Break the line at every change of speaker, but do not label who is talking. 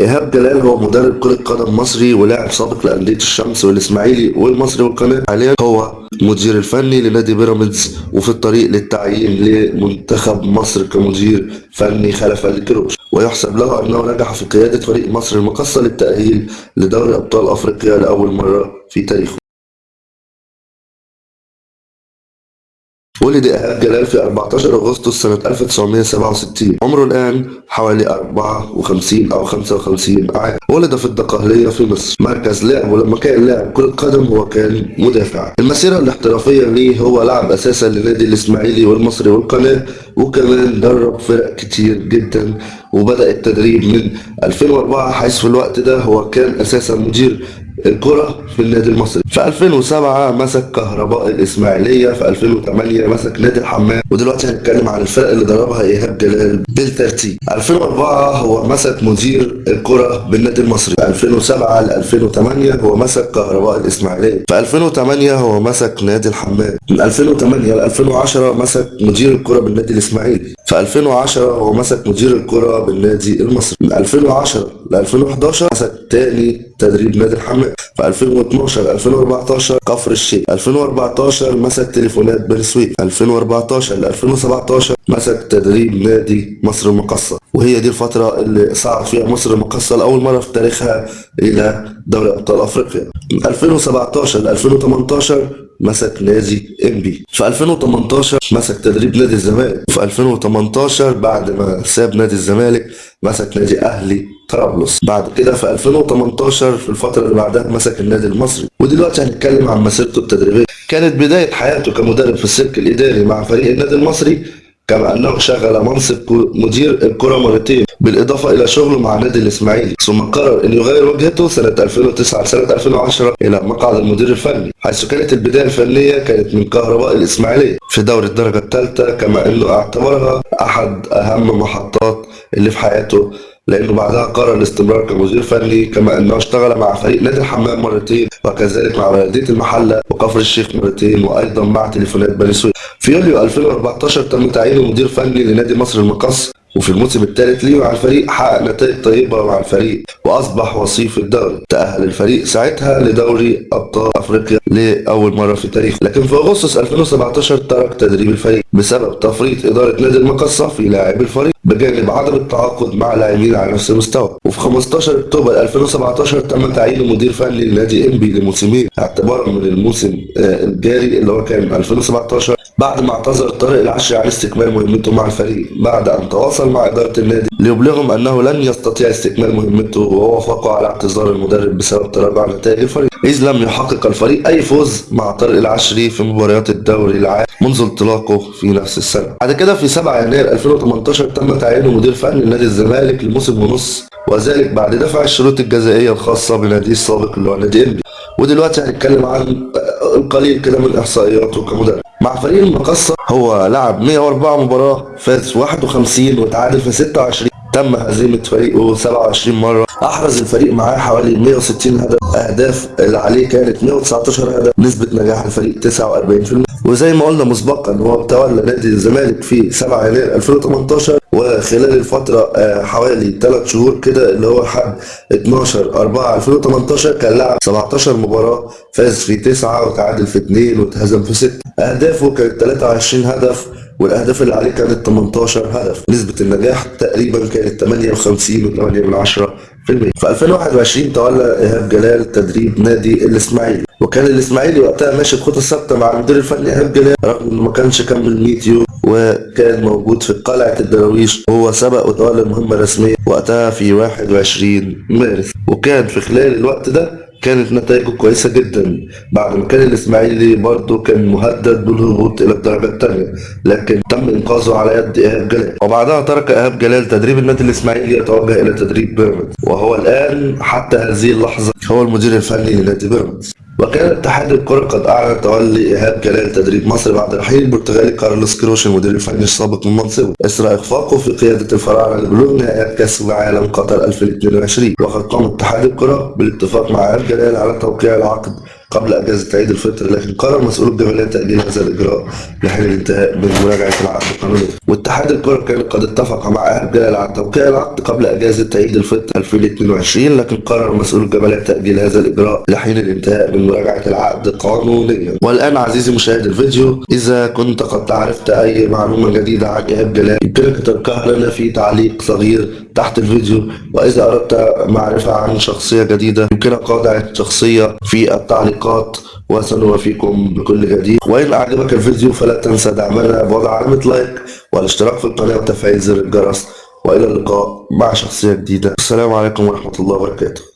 إيهاب جلال هو مدرب كرة قدم مصري ولاعب سابق لأندية الشمس والإسماعيلي والمصري والقناة. حاليا هو مدير الفني لنادي بيراميدز وفي الطريق للتعيين لمنتخب مصر كمدير فني خلف الكروش ويحسب له أنه نجح في قيادة فريق مصر المقصة للتأهيل لدوري أبطال أفريقيا لأول مرة في تاريخه. ولد إيهاب جلال في 14 أغسطس سنة 1967 عمره الآن حوالي 54 أو 55 عام. ولد في الدقهلية في مصر. مركز لعب ولما كان لاعب كرة قدم هو كان مدافع. المسيرة الاحترافية ليه هو لعب أساسا لنادي الإسماعيلي والمصري والقناة وكمان درب فرق كتير جدا وبدأ التدريب من 2004 حيث في الوقت ده هو كان أساسا مدير الكرة في النادي المصري. في 2007 مسك كهرباء الإسماعيلية في 2008 مسك نادي الحمام ودلوقتي هنتكلم عن الفرق اللي دربها إيهاب جلال بالترتيب. 2004 هو مسك مدير الكرة بالنادي المصري. في 2007 ل 2008 هو مسك كهرباء الإسماعيلية. في 2008 هو مسك نادي الحمام. من 2008 ل 2010 مسك مدير الكرة بالنادي الإسماعيلي. في 2010 هو مسك مدير الكرة بالنادي المصري. من 2010 ل 2011 مسك تاني تدريب نادي الحمام في 2012 2014 كفر الشيخ. 2014 مسك تليفونات بني سويف. 2014 ل 2017 مسك تدريب نادي مصر المقصة. وهي دي الفترة اللي صعد فيها مصر المقصة لأول مرة في تاريخها إلى دوري أبطال أفريقيا. من 2017 ل 2018 مسك نادي انبي في 2018 مسك تدريب نادي الزمالك. وفي 2018 بعد ما ساب نادي الزمالك مسك نادي أهلي طرابلس. بعد كده في 2018 في الفترة اللي بعدها مسك النادي المصري. ودلوقتي هنتكلم عن مسيرته التدريبية. كانت بداية حياته كمدرب في السلك الإداري مع فريق النادي المصري كما أنه شغل منصب مدير الكرة مرتين بالإضافة إلى شغله مع نادي الإسماعيلي. ثم قرر أن يغير وجهته سنة 2009 سنة 2010 إلى مقعد المدير الفني حيث كانت البداية الفنية كانت من كهرباء الإسماعيلية في دوري الدرجة الثالثة كما أنه اعتبرها أحد أهم محطات اللي في حياته لأنه بعدها قرر الاستمرار كمدير فني كما أنه اشتغل مع فريق نادي الحمام مرتين وكذلك مع بلدية المحلة وكفر الشيخ مرتين وأيضا مع تليفونات بني سويف. في يوليو 2014 تم تعيينه مدير فني لنادي مصر المقص. وفي الموسم الثالث ليه مع الفريق حقق نتائج طيبة مع الفريق وأصبح وصيف الدوري. تأهل الفريق ساعتها لدوري أبطال أفريقيا لأول مرة في تاريخه لكن في أغسطس 2017 ترك تدريب الفريق بسبب تفريط إدارة نادي المقصة في لاعبي الفريق بجانب عدم التعاقد مع لاعبين على نفس المستوى. وفي 15 أكتوبر 2017 تم تعيينه مدير فني لنادي إنبي لموسمين اعتبارا من الموسم الجاري اللي هو كان 2017 بعد ما اعتذر طارق العشري عن استكمال مهمته مع الفريق بعد أن تواصل مع إدارة النادي ليبلغهم أنه لن يستطيع استكمال مهمته ووافقوا على اعتذار المدرب بسبب تراجع نتائج الفريق. إذ لم يحقق الفريق أي فوز مع طارق العشري في مباريات الدوري العام منذ انطلاقه في نفس السنة. بعد كده في 7 يناير 2018 تم تعيينه مدير فني لنادي الزمالك لموسم ونص وذلك بعد دفع الشروط الجزائية الخاصة بناديه السابق اللي هو نادي إنبي. ودلوقتي هنتكلم عن القليل كده من إحصائياته كمدرب. مع فريق المقصة هو لعب 104 مباراة فاز 51 وتعادل في 26 تم هزيمة فريقه 27 مرة. أحرز الفريق معاه حوالي 160 هدف. أهداف اللي عليه كانت 119 هدف. نسبة نجاح الفريق 49% وزي ما قلنا مسبقا هو تولى نادي الزمالك في 7 يناير 2018 وخلال الفترة حوالي 3 شهور كده اللي هو لحد 12 4 2018 كان لعب 17 مباراة فاز في 9 وتعادل في 2 واتهزم في 6 أهدافه كانت 23 هدف والأهداف اللي عليه كانت 18 هدف. نسبة النجاح تقريبا كانت 58 و8 من 10 في المية. في 2021 تولى إيهاب جلال تدريب نادي الإسماعيلي. وكان الإسماعيلي وقتها ماشي بخطة ثابتة مع المدير الفني إيهاب جلال رغم إنه ما كانش كمل 100 يوم وكان موجود في قلعة الدراويش وهو سبق وتولى المهمة الرسمية وقتها في 21 مارس. وكان في خلال الوقت ده كانت نتائجه كويسة جدا. بعد ما كان الإسماعيلي برضه كان مهدد بالهبوط إلى الدرجة الثانية لكن تم إنقاذه على يد إيهاب جلال. وبعدها ترك إيهاب جلال تدريب النادي الإسماعيلي يتوجه إلى تدريب بيراميدز وهو الآن حتى هذه اللحظة هو المدير الفني لنادي بيراميدز. وكان اتحاد الكرة قد أعلن تولي إيهاب جلال تدريب مصر بعد رحيل البرتغالي كارلوس كروش المدير الفني السابق من منصبه إثر إخفاقه في قيادة الفراعنة لبلوغ نهائيات كأس العالم قطر 2022 وقد قام اتحاد الكرة بالاتفاق مع إيهاب جلال على توقيع العقد. قبل أجازة عيد الفطر لكن قرر مسؤول الجمعية تأجيل هذا الإجراء لحين الانتهاء من مراجعة العقد القانوني. واتحاد الكرة كان قد اتفق مع أهل جلال على توقيع العقد قبل أجازة عيد الفطر 2022 لكن قرر مسؤول الجمعية تأجيل هذا الإجراء لحين الانتهاء من مراجعة العقد قانونيا. والآن عزيزي مشاهد الفيديو إذا كنت قد عرفت أي معلومة جديدة عن إيهاب جلال يمكنك تركها لنا في تعليق صغير تحت الفيديو. وإذا أردت معرفة عن شخصية جديدة يمكنك وضع الشخصية في التعليقات وسنوافيكم بكل جديد. وإن أعجبك الفيديو فلا تنسى دعمنا بوضع علامة لايك والاشتراك في القناة وتفعيل زر الجرس. وإلى اللقاء مع شخصية جديدة. السلام عليكم ورحمة الله وبركاته.